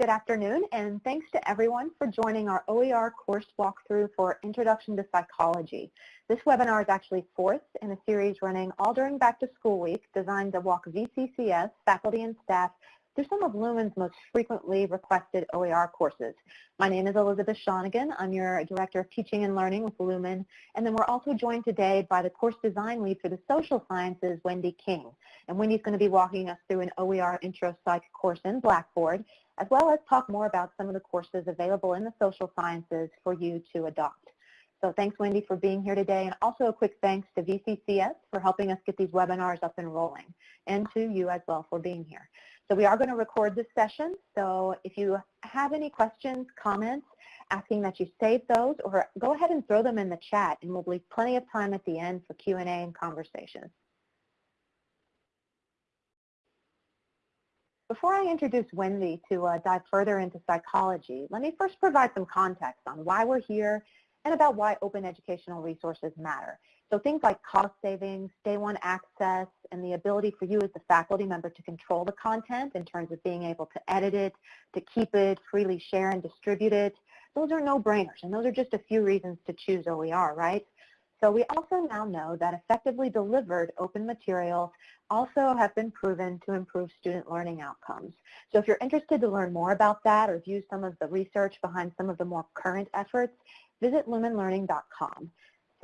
Good afternoon, and thanks to everyone for joining our OER course walkthrough for Introduction to Psychology. This webinar is actually fourth in a series running all during back to school week designed to walk VCCS faculty and staff through some of Lumen's most frequently requested OER courses. My name is Elizabeth Shonigan. I'm your Director of Teaching and Learning with Lumen. And then we're also joined today by the course design lead for the social sciences, Wendy King. And Wendy's going to be walking us through an OER Intro Psych course in Blackboard, as well as talk more about some of the courses available in the social sciences for you to adopt. So thanks, Wendy, for being here today. And also a quick thanks to VCCS for helping us get these webinars up and rolling, and to you as well for being here. So we are going to record this session. So if you have any questions, comments, asking that you save those, or go ahead and throw them in the chat, and we'll leave plenty of time at the end for Q&A and conversation. Before I introduce Wendy to uh, dive further into psychology, let me first provide some context on why we're here and about why open educational resources matter. So things like cost savings, day one access, and the ability for you as a faculty member to control the content in terms of being able to edit it, to keep it, freely share and distribute it, those are no-brainers, and those are just a few reasons to choose OER, right? So we also now know that effectively delivered open materials also have been proven to improve student learning outcomes. So if you're interested to learn more about that or view some of the research behind some of the more current efforts, visit lumenlearning.com.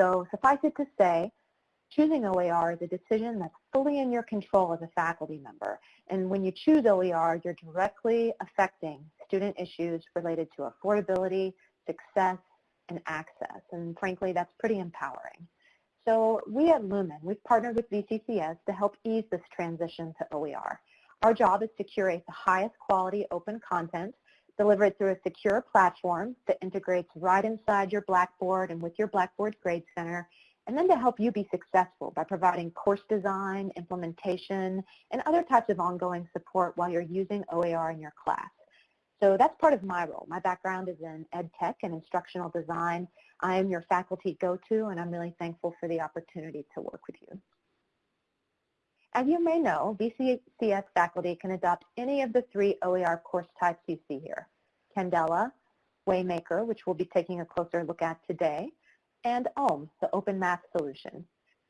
So suffice it to say, choosing OER is a decision that's fully in your control as a faculty member. And when you choose OER, you're directly affecting student issues related to affordability, success, and access. And frankly, that's pretty empowering. So we at Lumen, we've partnered with VCCS to help ease this transition to OER. Our job is to curate the highest quality open content Deliver it through a secure platform that integrates right inside your Blackboard and with your Blackboard Grade Center, and then to help you be successful by providing course design, implementation, and other types of ongoing support while you're using OER in your class. So that's part of my role. My background is in ed tech and instructional design. I am your faculty go-to, and I'm really thankful for the opportunity to work with you. As you may know, VCCS faculty can adopt any of the three OER course types you see here, Candela, Waymaker, which we'll be taking a closer look at today, and OHM, the Open Math Solution.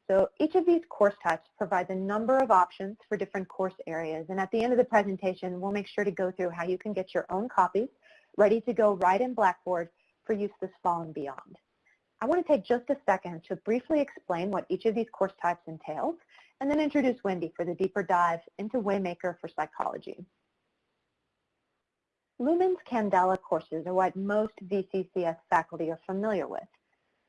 So each of these course types provides a number of options for different course areas, and at the end of the presentation, we'll make sure to go through how you can get your own copies ready to go right in Blackboard for use this fall and beyond. I want to take just a second to briefly explain what each of these course types entails and then introduce Wendy for the deeper dive into Waymaker for psychology. Lumen's Candela courses are what most VCCS faculty are familiar with.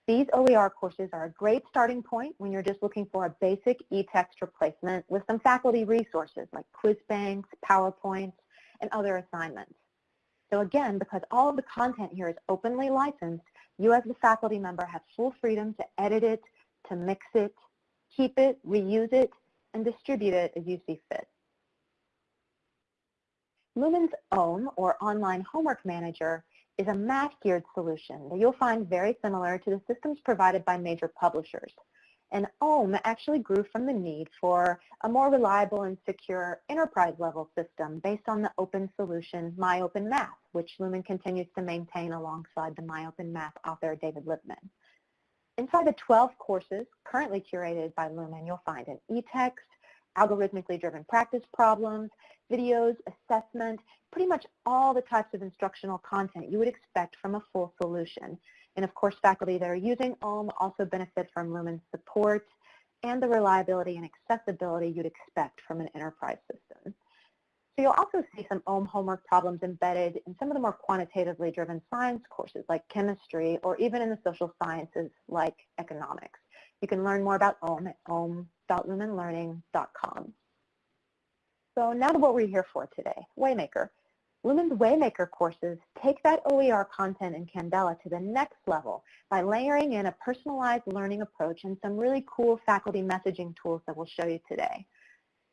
These OER courses are a great starting point when you're just looking for a basic e-text replacement with some faculty resources like quiz banks, PowerPoints, and other assignments. So again, because all of the content here is openly licensed, you as the faculty member have full freedom to edit it, to mix it, keep it, reuse it, and distribute it as you see fit. Lumen's OHM, or Online Homework Manager, is a math-geared solution that you'll find very similar to the systems provided by major publishers. And OHM actually grew from the need for a more reliable and secure enterprise-level system based on the open solution MyOpenMath, which Lumen continues to maintain alongside the MyOpenMath author David Lippman. Inside the 12 courses currently curated by Lumen, you'll find an e-text, algorithmically driven practice problems, videos, assessment, pretty much all the types of instructional content you would expect from a full solution. And of course, faculty that are using OHM also benefit from Lumen's support and the reliability and accessibility you'd expect from an enterprise system. So you'll also see some OHM homework problems embedded in some of the more quantitatively driven science courses like chemistry or even in the social sciences like economics. You can learn more about OHM at ohm.lumenlearning.com. So now to what we're here for today, Waymaker. Lumen's Waymaker courses take that OER content in Candela to the next level by layering in a personalized learning approach and some really cool faculty messaging tools that we'll show you today.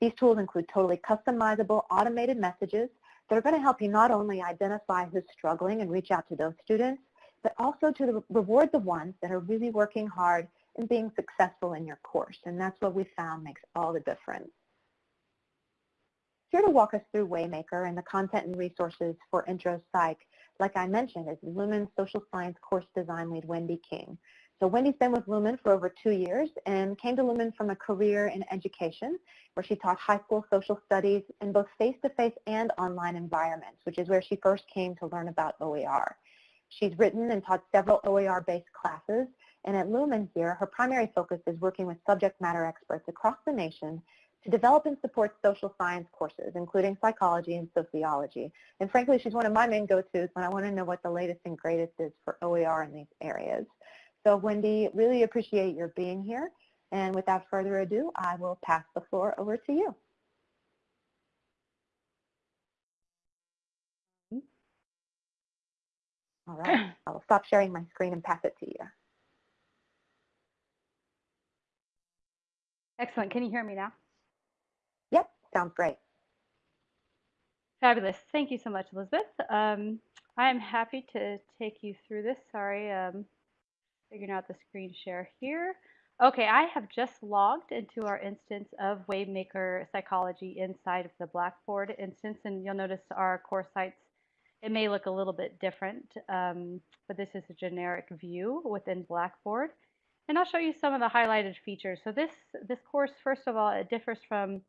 These tools include totally customizable automated messages that are going to help you not only identify who's struggling and reach out to those students, but also to reward the ones that are really working hard and being successful in your course. And that's what we found makes all the difference. Here to walk us through Waymaker and the content and resources for Intro Psych, like I mentioned, is Lumen Social Science Course Design Lead Wendy King. So Wendy's been with Lumen for over two years and came to Lumen from a career in education where she taught high school social studies in both face-to-face -face and online environments, which is where she first came to learn about OER. She's written and taught several OER-based classes, and at Lumen here, her primary focus is working with subject matter experts across the nation develop and support social science courses, including psychology and sociology. And frankly, she's one of my main go-tos when I want to know what the latest and greatest is for OER in these areas. So Wendy, really appreciate your being here. And without further ado, I will pass the floor over to you. All right, I will stop sharing my screen and pass it to you. Excellent. Can you hear me now? Sounds great. Fabulous. Thank you so much, Elizabeth. Um, I am happy to take you through this. Sorry, um, figuring out the screen share here. Okay, I have just logged into our instance of Waymaker Psychology inside of the Blackboard instance, and you'll notice our course sites, it may look a little bit different, um, but this is a generic view within Blackboard. And I'll show you some of the highlighted features. So this, this course, first of all, it differs from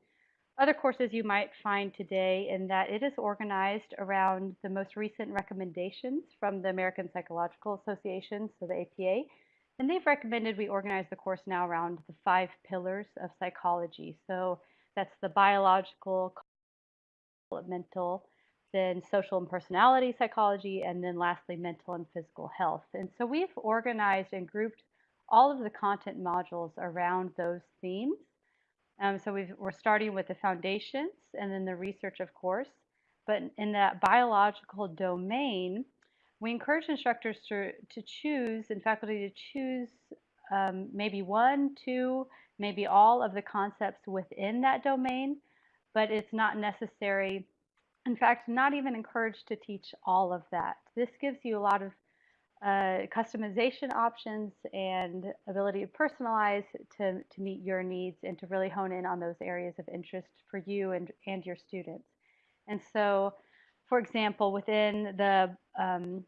other courses you might find today in that it is organized around the most recent recommendations from the American Psychological Association, so the APA. And they've recommended we organize the course now around the five pillars of psychology. So that's the biological, developmental, then social and personality psychology, and then lastly, mental and physical health. And so we've organized and grouped all of the content modules around those themes. Um, so we are starting with the foundations and then the research, of course. But in that biological domain, we encourage instructors to, to choose and faculty to choose um, maybe one, two, maybe all of the concepts within that domain, but it's not necessary, in fact, not even encouraged to teach all of that. This gives you a lot of uh, customization options and ability to personalize to, to meet your needs and to really hone in on those areas of interest for you and, and your students. And so, for example, within the, um,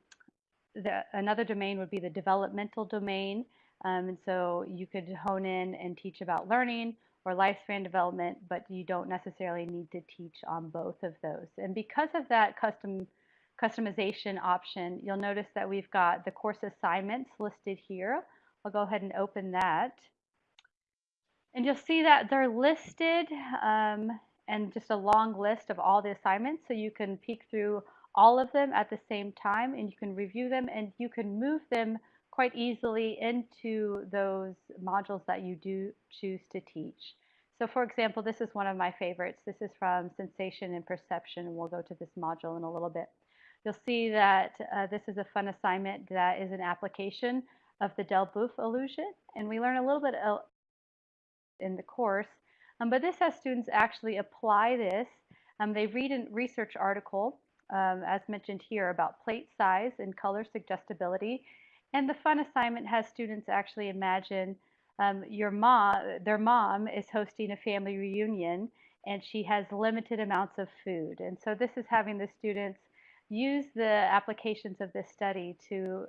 the another domain would be the developmental domain. Um, and so you could hone in and teach about learning or lifespan development, but you don't necessarily need to teach on both of those. And because of that custom customization option, you'll notice that we've got the course assignments listed here. I'll go ahead and open that. And you'll see that they're listed um, and just a long list of all the assignments. So you can peek through all of them at the same time and you can review them and you can move them quite easily into those modules that you do choose to teach. So for example, this is one of my favorites. This is from Sensation and Perception, we'll go to this module in a little bit. You'll see that uh, this is a fun assignment that is an application of the Delboeuf illusion, and we learn a little bit in the course. Um, but this has students actually apply this. Um, they read a research article, um, as mentioned here, about plate size and color suggestibility. And the fun assignment has students actually imagine um, your mom, their mom is hosting a family reunion and she has limited amounts of food. And so this is having the students use the applications of this study to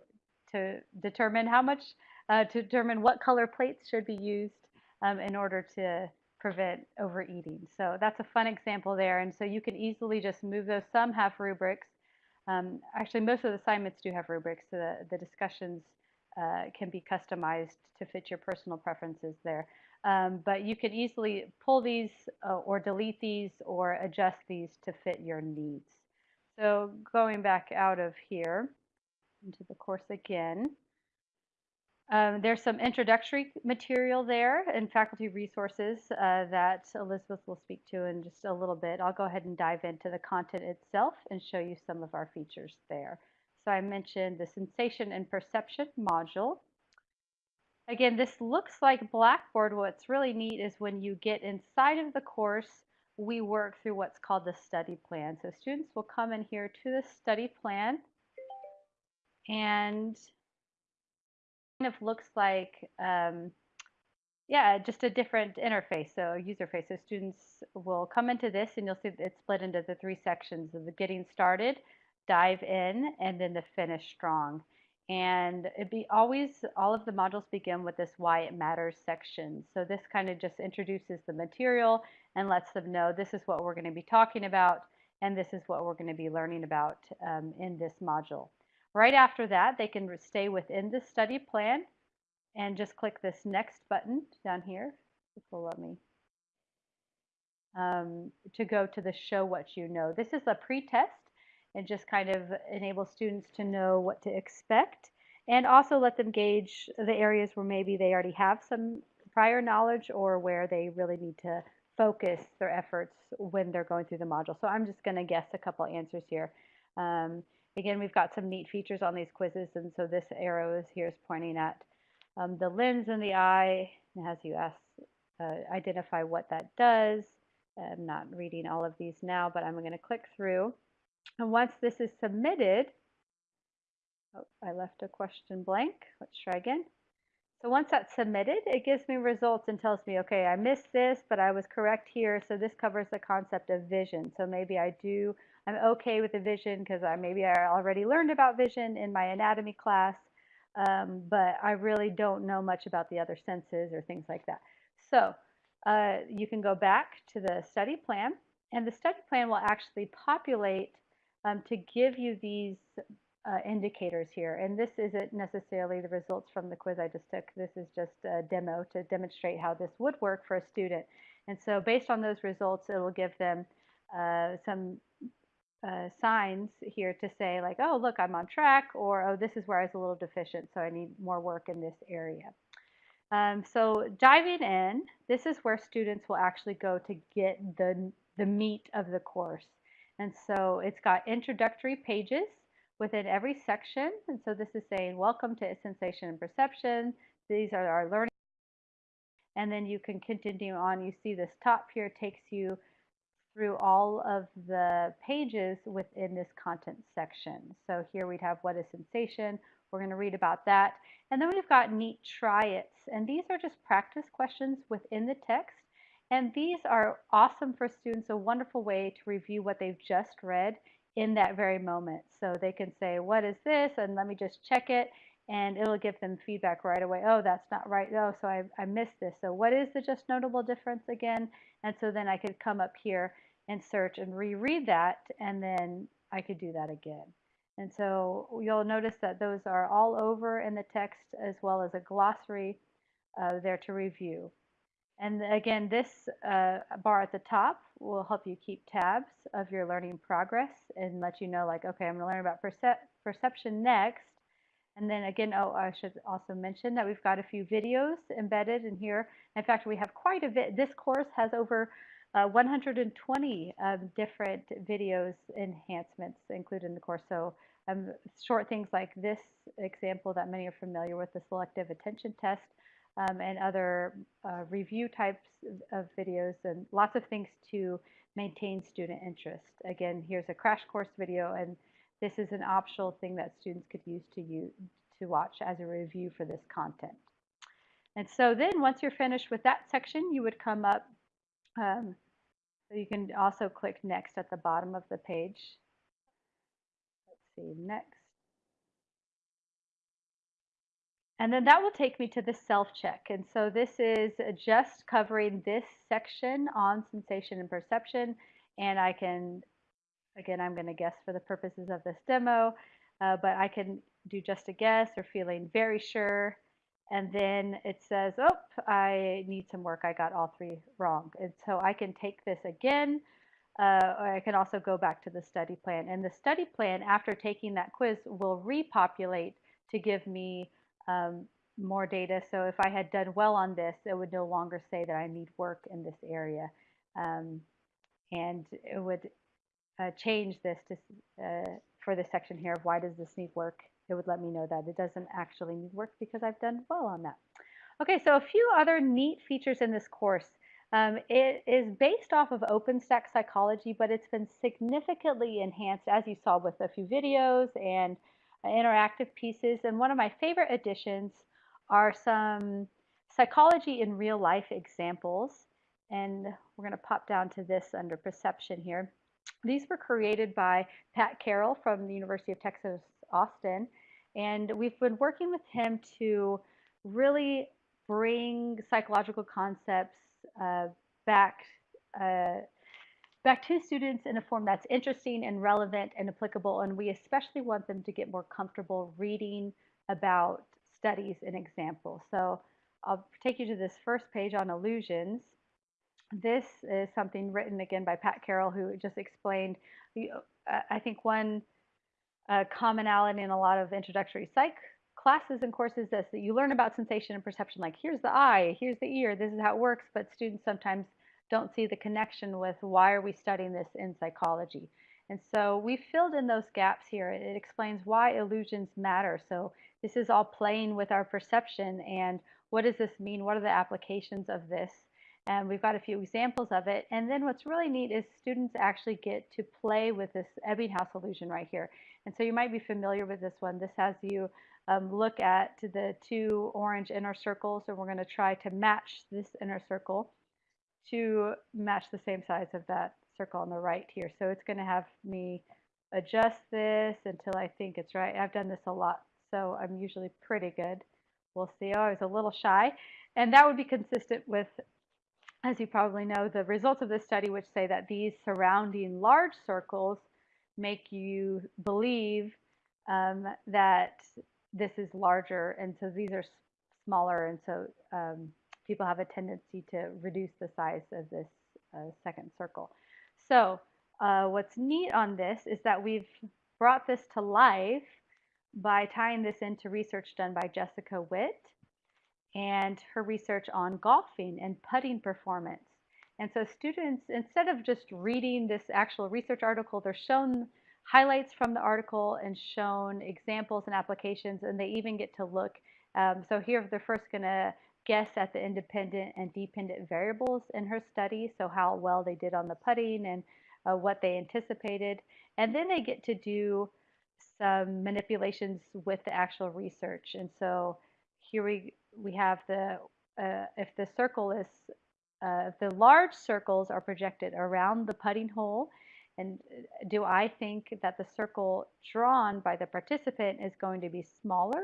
to determine how much uh, to determine what color plates should be used um, in order to prevent overeating. So that's a fun example there. And so you can easily just move those. Some have rubrics. Um, actually, most of the assignments do have rubrics. So the, the discussions uh, can be customized to fit your personal preferences there. Um, but you can easily pull these uh, or delete these or adjust these to fit your needs. So going back out of here into the course again, um, there's some introductory material there and faculty resources uh, that Elizabeth will speak to in just a little bit. I'll go ahead and dive into the content itself and show you some of our features there. So I mentioned the sensation and perception module. Again, this looks like Blackboard. What's really neat is when you get inside of the course, we work through what's called the study plan. So students will come in here to the study plan and kind of looks like um, yeah, just a different interface, so user face. So students will come into this and you'll see it's split into the three sections of the getting started, dive in, and then the finish strong. And it be always, all of the modules begin with this why it matters section. So this kind of just introduces the material and lets them know this is what we're going to be talking about and this is what we're going to be learning about um, in this module. Right after that, they can stay within the study plan and just click this next button down here. This will let me um, to go to the show what you know. This is a pre-test and just kind of enable students to know what to expect and also let them gauge the areas where maybe they already have some prior knowledge or where they really need to focus their efforts when they're going through the module. So I'm just going to guess a couple answers here. Um, again, we've got some neat features on these quizzes, and so this arrow is here is pointing at um, the lens in the eye and has you ask, uh, identify what that does. I'm not reading all of these now, but I'm going to click through. And once this is submitted, oh, I left a question blank. Let's try again. So once that's submitted, it gives me results and tells me, okay, I missed this, but I was correct here. So this covers the concept of vision. So maybe I do, I'm okay with the vision because I maybe I already learned about vision in my anatomy class um, but I really don't know much about the other senses or things like that. So uh, you can go back to the study plan, and the study plan will actually populate um, to give you these uh, indicators here. And this isn't necessarily the results from the quiz I just took. This is just a demo to demonstrate how this would work for a student. And so based on those results, it will give them uh, some uh, signs here to say like, oh, look, I'm on track, or oh, this is where I was a little deficient, so I need more work in this area. Um, so diving in, this is where students will actually go to get the, the meat of the course. And so it's got introductory pages within every section. And so this is saying, welcome to sensation and perception. These are our learning. And then you can continue on. You see this top here takes you through all of the pages within this content section. So here we'd have what is sensation. We're going to read about that. And then we've got neat try its. And these are just practice questions within the text. And these are awesome for students, a wonderful way to review what they've just read in that very moment. So they can say, what is this? And let me just check it. And it'll give them feedback right away. Oh, that's not right. Oh, so I, I missed this. So what is the just noticeable difference again? And so then I could come up here and search and reread that, and then I could do that again. And so you'll notice that those are all over in the text as well as a glossary uh, there to review. And again, this uh, bar at the top will help you keep tabs of your learning progress and let you know like, okay, I'm going to learn about percep perception next. And then again, oh, I should also mention that we've got a few videos embedded in here. In fact, we have quite a bit. This course has over uh, 120 um, different videos enhancements included in the course. So um, short things like this example that many are familiar with, the selective attention test, um, and other uh, review types of videos, and lots of things to maintain student interest. Again, here's a crash course video, and this is an optional thing that students could use to, use, to watch as a review for this content. And so then once you're finished with that section, you would come up um, so you can also click next at the bottom of the page. Let's see, next. And then that will take me to the self-check. And so this is just covering this section on sensation and perception. And I can, again, I'm going to guess for the purposes of this demo, uh, but I can do just a guess or feeling very sure and then it says, oh, I need some work. I got all three wrong. And so I can take this again, uh, or I can also go back to the study plan. And the study plan, after taking that quiz, will repopulate to give me um, more data. So if I had done well on this, it would no longer say that I need work in this area. Um, and it would uh, change this to, uh, for the section here of why does this need work it would let me know that it doesn't actually need work because I've done well on that. Okay, so a few other neat features in this course. Um, it is based off of OpenStax psychology, but it's been significantly enhanced, as you saw with a few videos and interactive pieces. And one of my favorite additions are some psychology in real life examples. And we're going to pop down to this under perception here. These were created by Pat Carroll from the University of Texas, Austin. And we've been working with him to really bring psychological concepts uh, back uh, back to students in a form that's interesting and relevant and applicable. And we especially want them to get more comfortable reading about studies and examples. So I'll take you to this first page on illusions. This is something written again by Pat Carroll, who just explained, uh, I think one uh, commonality in a lot of introductory psych classes and courses is that you learn about sensation and perception, like here's the eye, here's the ear, this is how it works, but students sometimes don't see the connection with why are we studying this in psychology. And so we filled in those gaps here. It explains why illusions matter. So this is all playing with our perception and what does this mean? What are the applications of this? And we've got a few examples of it. And then what's really neat is students actually get to play with this Ebbinghaus illusion right here. And so you might be familiar with this one. This has you um, look at the two orange inner circles, and we're going to try to match this inner circle to match the same size of that circle on the right here. So it's going to have me adjust this until I think it's right. I've done this a lot, so I'm usually pretty good. We'll see. Oh, I was a little shy. And that would be consistent with, as you probably know, the results of this study, which say that these surrounding large circles make you believe um, that this is larger. And so these are smaller. And so um, people have a tendency to reduce the size of this uh, second circle. So uh, what's neat on this is that we've brought this to life by tying this into research done by Jessica Witt and her research on golfing and putting performance. And so students, instead of just reading this actual research article, they're shown highlights from the article and shown examples and applications, and they even get to look. Um, so here they're first going to guess at the independent and dependent variables in her study, so how well they did on the putting and uh, what they anticipated. And then they get to do some manipulations with the actual research. And so here we, we have the, uh, if the circle is, uh, the large circles are projected around the putting hole, and uh, do I think that the circle drawn by the participant is going to be smaller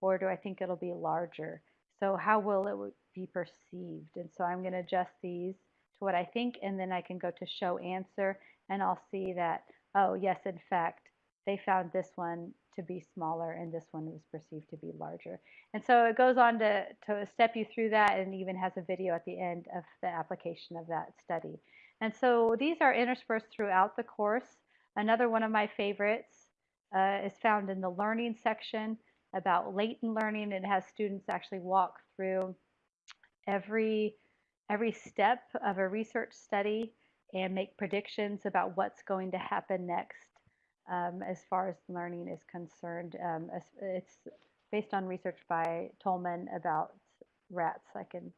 or do I think it'll be larger? So how will it be perceived? And so I'm going to adjust these to what I think, and then I can go to show answer, and I'll see that, oh, yes, in fact, they found this one to be smaller and this one was perceived to be larger. And so it goes on to, to step you through that and even has a video at the end of the application of that study. And so these are interspersed throughout the course. Another one of my favorites uh, is found in the learning section about latent learning. It has students actually walk through every every step of a research study and make predictions about what's going to happen next um, as far as learning is concerned. Um, it's based on research by Tolman about rats. I can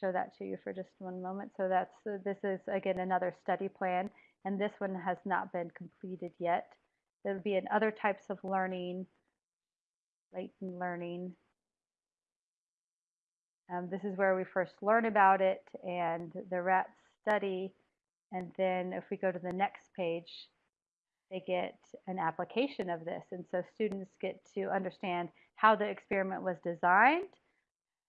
show that to you for just one moment. So that's uh, this is again another study plan, and this one has not been completed yet. There will be in other types of learning latent learning. Um, this is where we first learn about it and the rats study. And then if we go to the next page, they get an application of this. And so students get to understand how the experiment was designed,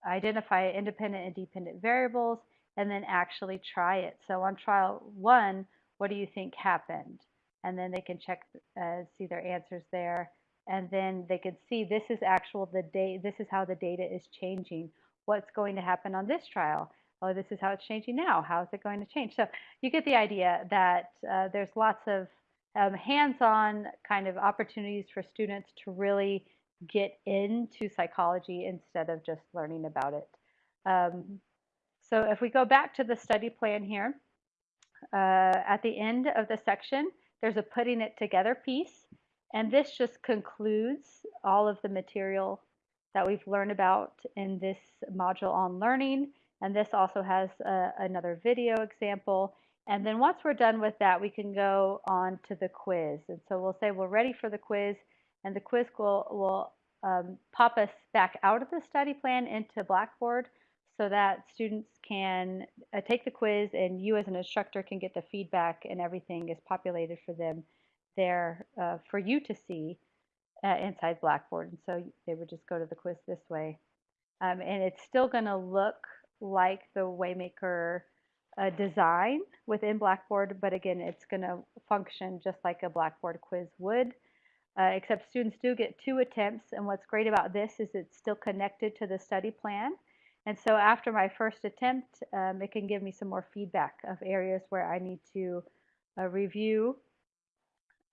identify independent and dependent variables, and then actually try it. So on trial one, what do you think happened? And then they can check, uh, see their answers there and then they could see this is actual the data this is how the data is changing. What's going to happen on this trial? Oh this is how it's changing now. How is it going to change? So you get the idea that uh, there's lots of um, hands-on kind of opportunities for students to really get into psychology instead of just learning about it. Um, so if we go back to the study plan here uh, at the end of the section there's a putting it together piece and this just concludes all of the material that we've learned about in this module on learning. And this also has a, another video example. And then once we're done with that, we can go on to the quiz. And so we'll say we're ready for the quiz, and the quiz will, will um, pop us back out of the study plan into Blackboard so that students can uh, take the quiz and you as an instructor can get the feedback and everything is populated for them there uh, for you to see uh, inside Blackboard. And so they would just go to the quiz this way. Um, and it's still going to look like the Waymaker uh, design within Blackboard, but again, it's going to function just like a Blackboard quiz would. Uh, except students do get two attempts, and what's great about this is it's still connected to the study plan. And so after my first attempt, um, it can give me some more feedback of areas where I need to uh, review.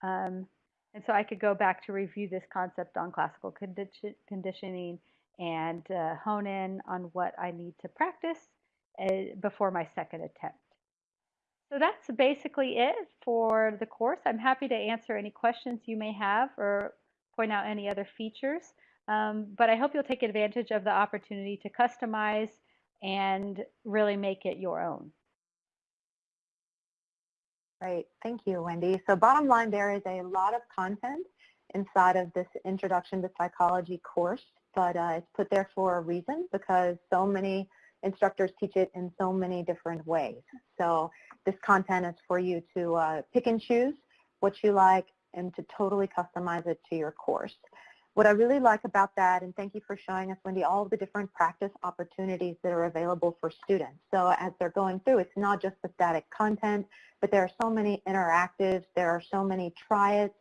Um, and so I could go back to review this concept on classical condi conditioning and uh, hone in on what I need to practice uh, before my second attempt. So that's basically it for the course. I'm happy to answer any questions you may have or point out any other features. Um, but I hope you'll take advantage of the opportunity to customize and really make it your own. Great, thank you, Wendy. So bottom line, there is a lot of content inside of this Introduction to Psychology course, but uh, it's put there for a reason because so many instructors teach it in so many different ways. So this content is for you to uh, pick and choose what you like and to totally customize it to your course. What I really like about that, and thank you for showing us, Wendy, all the different practice opportunities that are available for students. So as they're going through, it's not just the static content, but there are so many interactives, there are so many try-its,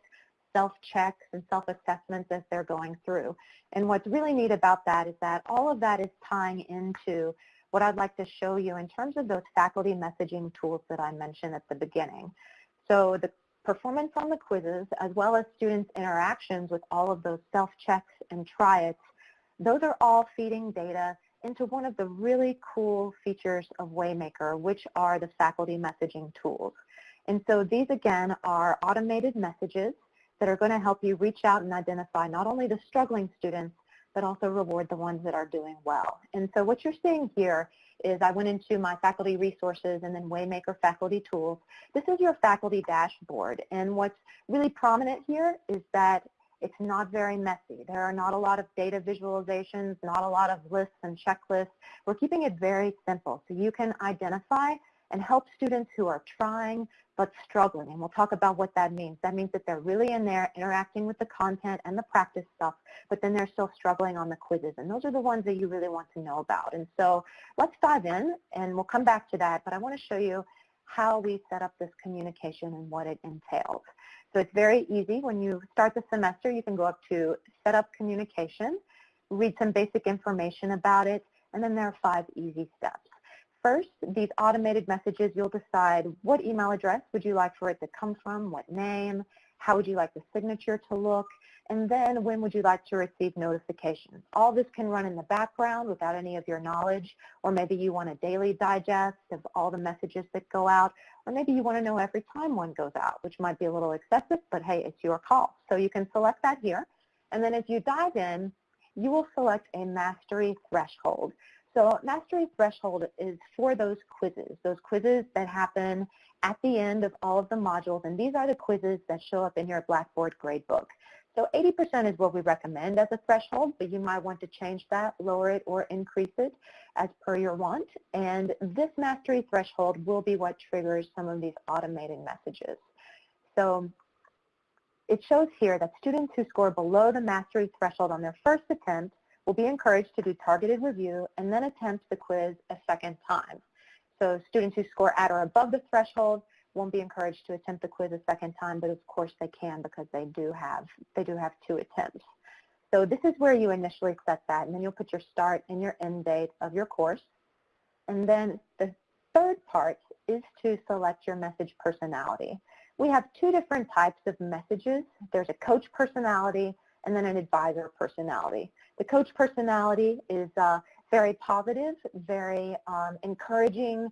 self-checks, and self-assessments as they're going through. And what's really neat about that is that all of that is tying into what I'd like to show you in terms of those faculty messaging tools that I mentioned at the beginning. So the performance on the quizzes, as well as students' interactions with all of those self-checks and try-its, those are all feeding data into one of the really cool features of Waymaker, which are the faculty messaging tools. And so these, again, are automated messages that are going to help you reach out and identify not only the struggling students, but also reward the ones that are doing well. And so what you're seeing here is I went into my faculty resources and then Waymaker faculty tools. This is your faculty dashboard. And what's really prominent here is that it's not very messy. There are not a lot of data visualizations, not a lot of lists and checklists. We're keeping it very simple so you can identify and help students who are trying but struggling. And we'll talk about what that means. That means that they're really in there interacting with the content and the practice stuff, but then they're still struggling on the quizzes. And those are the ones that you really want to know about. And so let's dive in, and we'll come back to that. But I want to show you how we set up this communication and what it entails. So it's very easy. When you start the semester, you can go up to Set Up Communication, read some basic information about it, and then there are five easy steps. First, these automated messages, you'll decide what email address would you like for it to come from, what name, how would you like the signature to look, and then when would you like to receive notifications. All this can run in the background without any of your knowledge, or maybe you want a daily digest of all the messages that go out, or maybe you want to know every time one goes out, which might be a little excessive, but hey, it's your call. So you can select that here, and then as you dive in, you will select a mastery threshold. So Mastery Threshold is for those quizzes, those quizzes that happen at the end of all of the modules, and these are the quizzes that show up in your Blackboard gradebook. So 80% is what we recommend as a threshold, but you might want to change that, lower it, or increase it as per your want. And this mastery threshold will be what triggers some of these automated messages. So it shows here that students who score below the mastery threshold on their first attempt will be encouraged to do targeted review and then attempt the quiz a second time. So students who score at or above the threshold won't be encouraged to attempt the quiz a second time, but of course they can because they do have, they do have two attempts. So this is where you initially set that, and then you'll put your start and your end date of your course. And then the third part is to select your message personality. We have two different types of messages. There's a coach personality and then an advisor personality. The coach personality is uh, very positive, very um, encouraging,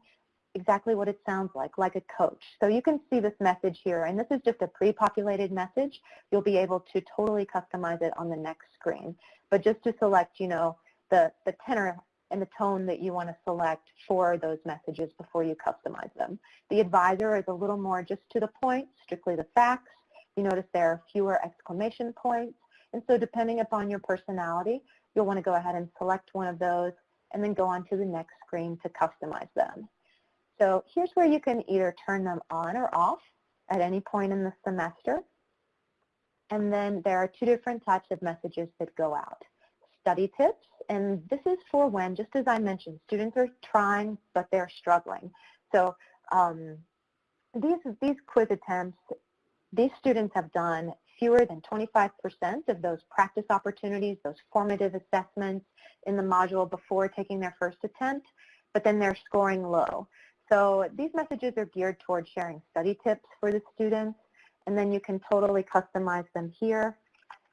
exactly what it sounds like, like a coach. So you can see this message here, and this is just a pre-populated message. You'll be able to totally customize it on the next screen. But just to select, you know, the, the tenor and the tone that you want to select for those messages before you customize them. The advisor is a little more just to the point, strictly the facts. You notice there are fewer exclamation points And so depending upon your personality, you'll want to go ahead and select one of those and then go on to the next screen to customize them. So here's where you can either turn them on or off at any point in the semester. And then there are two different types of messages that go out. Study tips, and this is for when, just as I mentioned, students are trying, but they're struggling. So um, these, these quiz attempts, these students have done fewer than 25% of those practice opportunities, those formative assessments in the module before taking their first attempt, but then they're scoring low. So these messages are geared towards sharing study tips for the students, and then you can totally customize them here,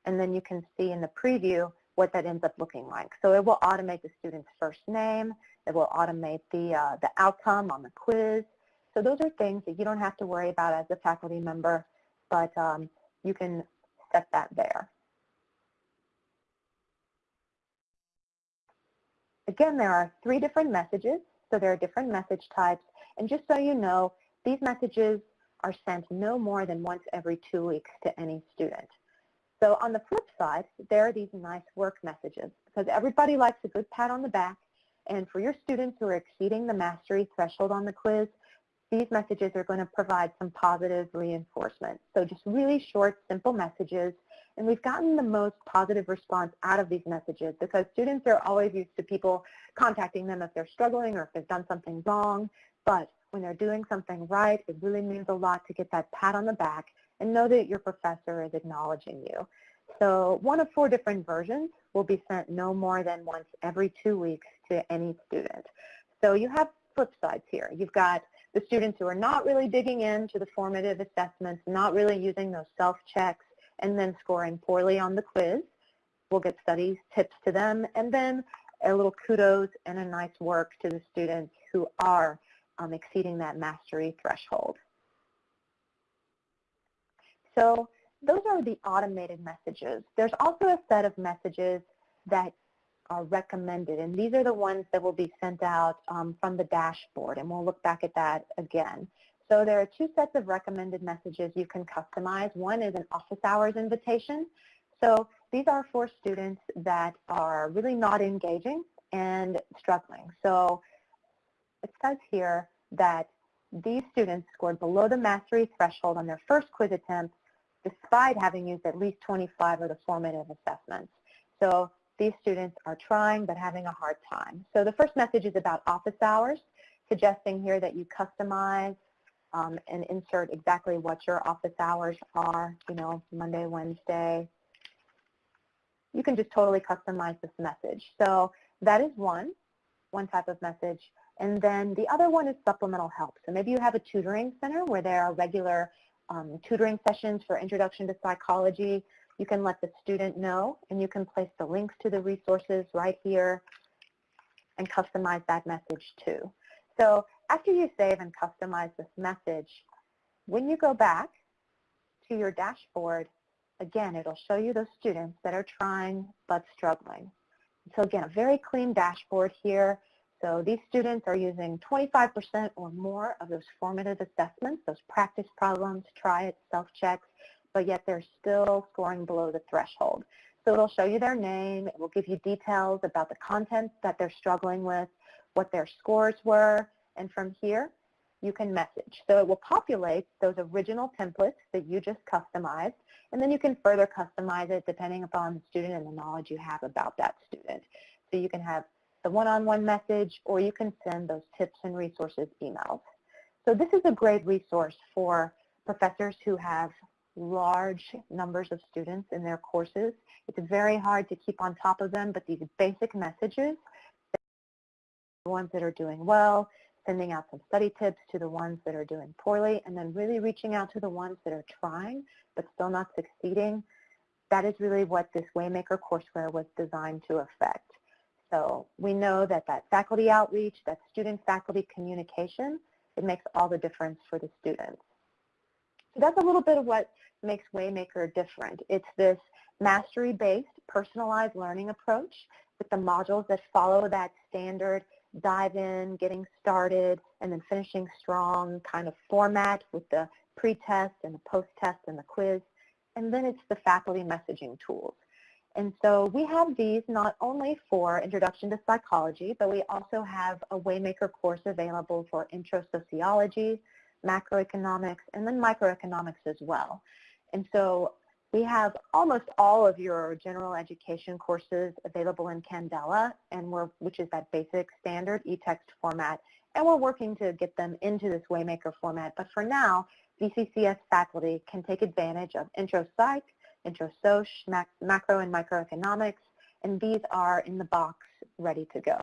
and then you can see in the preview what that ends up looking like. So it will automate the student's first name, it will automate the, uh, the outcome on the quiz. So those are things that you don't have to worry about as a faculty member, but um, you can set that there. Again, there are three different messages, so there are different message types. And just so you know, these messages are sent no more than once every two weeks to any student. So on the flip side, there are these nice work messages because everybody likes a good pat on the back. And for your students who are exceeding the mastery threshold on the quiz, these messages are going to provide some positive reinforcement. So just really short, simple messages. And we've gotten the most positive response out of these messages because students are always used to people contacting them if they're struggling or if they've done something wrong. But when they're doing something right, it really means a lot to get that pat on the back and know that your professor is acknowledging you. So one of four different versions will be sent no more than once every two weeks to any student. So you have flip sides here. You've got the students who are not really digging into the formative assessments, not really using those self-checks, and then scoring poorly on the quiz. We'll get study tips to them, and then a little kudos and a nice work to the students who are um, exceeding that mastery threshold. So those are the automated messages. There's also a set of messages that are recommended. And these are the ones that will be sent out um, from the dashboard. And we'll look back at that again. So there are two sets of recommended messages you can customize. One is an office hours invitation. So these are for students that are really not engaging and struggling. So it says here that these students scored below the mastery threshold on their first quiz attempt despite having used at least 25 of the formative assessments. So these students are trying but having a hard time. So the first message is about office hours, suggesting here that you customize um, and insert exactly what your office hours are, you know, Monday, Wednesday. You can just totally customize this message. So that is one, one type of message. And then the other one is supplemental help. So maybe you have a tutoring center where there are regular um, tutoring sessions for Introduction to Psychology you can let the student know, and you can place the links to the resources right here and customize that message too. So after you save and customize this message, when you go back to your dashboard, again, it'll show you those students that are trying but struggling. So again, a very clean dashboard here. So these students are using 25% or more of those formative assessments, those practice problems, try it, self-checks, but yet they're still scoring below the threshold. So it'll show you their name. It will give you details about the content that they're struggling with, what their scores were, and from here, you can message. So it will populate those original templates that you just customized, and then you can further customize it depending upon the student and the knowledge you have about that student. So you can have the one-on-one -on -one message, or you can send those tips and resources emails. So this is a great resource for professors who have large numbers of students in their courses. It's very hard to keep on top of them, but these basic messages, the ones that are doing well, sending out some study tips to the ones that are doing poorly, and then really reaching out to the ones that are trying but still not succeeding, that is really what this Waymaker courseware was designed to affect. So we know that that faculty outreach, that student-faculty communication, it makes all the difference for the students. That's a little bit of what makes Waymaker different. It's this mastery-based, personalized learning approach with the modules that follow that standard dive in, getting started, and then finishing strong kind of format with the pre-test and the post-test and the quiz. And then it's the faculty messaging tools. And so we have these not only for Introduction to Psychology, but we also have a Waymaker course available for Intro Sociology, Macroeconomics, and then Microeconomics as well. And so we have almost all of your general education courses available in Candela, and we're, which is that basic standard e-text format, and we're working to get them into this Waymaker format. But for now, VCCS faculty can take advantage of Intro Psych, Intro Soc, mac, Macro and Microeconomics, and these are in the box ready to go.